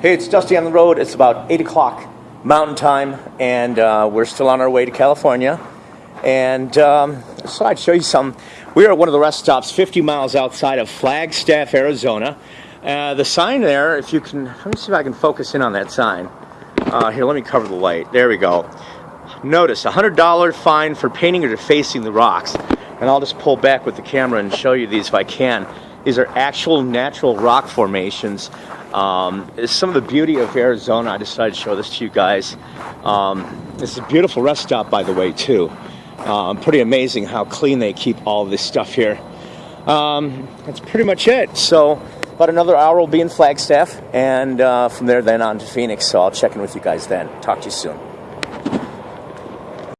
Hey, it's Dusty on the road. It's about 8 o'clock Mountain Time, and uh, we're still on our way to California. And um, so I'd show you some. We are at one of the rest stops 50 miles outside of Flagstaff, Arizona. Uh, the sign there, if you can, let me see if I can focus in on that sign. Uh, here, let me cover the light. There we go. Notice a $100 fine for painting or defacing the rocks. And I'll just pull back with the camera and show you these if I can. These are actual natural rock formations. Um, some of the beauty of Arizona. I decided to show this to you guys. Um, this is a beautiful rest stop, by the way, too. Um, pretty amazing how clean they keep all this stuff here. Um, that's pretty much it. So, about another hour will be in Flagstaff, and uh, from there, then on to Phoenix. So, I'll check in with you guys then. Talk to you soon.